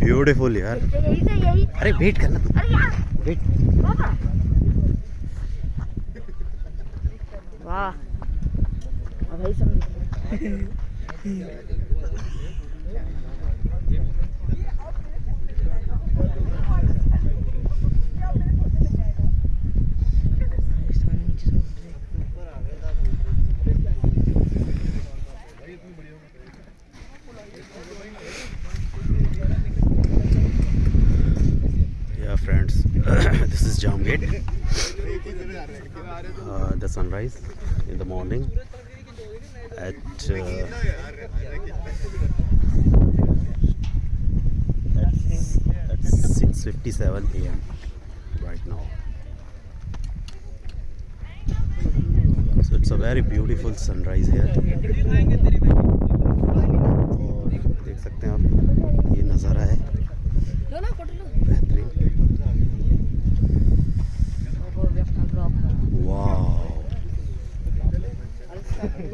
Beautiful यार अरे wait करना वेट वाह। भाई समझ। this is Jam Gate. Uh, the sunrise in the morning at uh, at, at 6:57 a.m. right now. So it's a very beautiful sunrise here. और देख सकते हैं आप ये नज़ारा है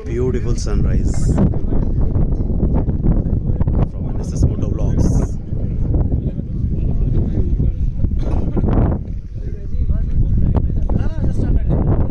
beautiful sunrise